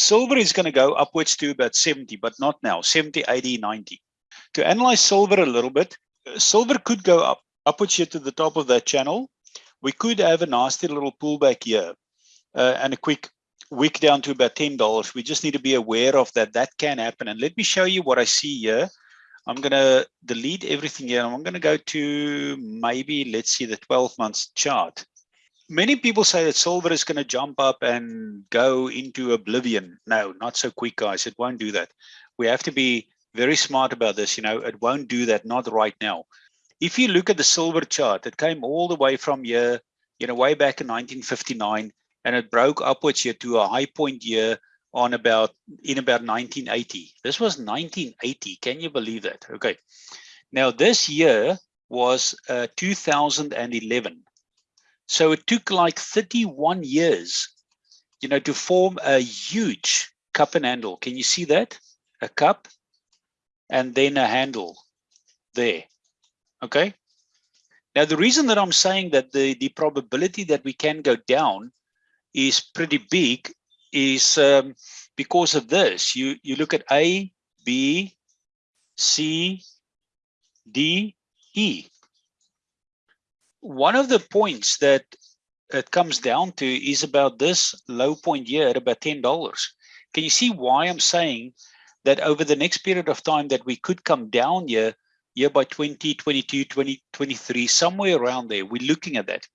silver is going to go upwards to about 70, but not now, 70, 80, 90. To analyze silver a little bit, silver could go up, upwards here to the top of that channel. We could have a nasty little pullback here uh, and a quick wick down to about $10. We just need to be aware of that. That can happen. And let me show you what I see here. I'm going to delete everything here. I'm going to go to maybe, let's see the 12 months chart. Many people say that silver is going to jump up and go into oblivion. No, not so quick, guys. It won't do that. We have to be very smart about this. You know, it won't do that, not right now. If you look at the silver chart, it came all the way from here, you know, way back in 1959, and it broke upwards here to a high point here on about in about 1980. This was 1980. Can you believe that? Okay. Now this year was uh, 2011. So it took like 31 years, you know, to form a huge cup and handle. Can you see that? A cup and then a handle there. Okay. Now, the reason that I'm saying that the, the probability that we can go down is pretty big is um, because of this. You, you look at A, B, C, D, E. One of the points that it comes down to is about this low point here at about $10. Can you see why I'm saying that over the next period of time that we could come down here, year by 2022, 2023, somewhere around there, we're looking at that.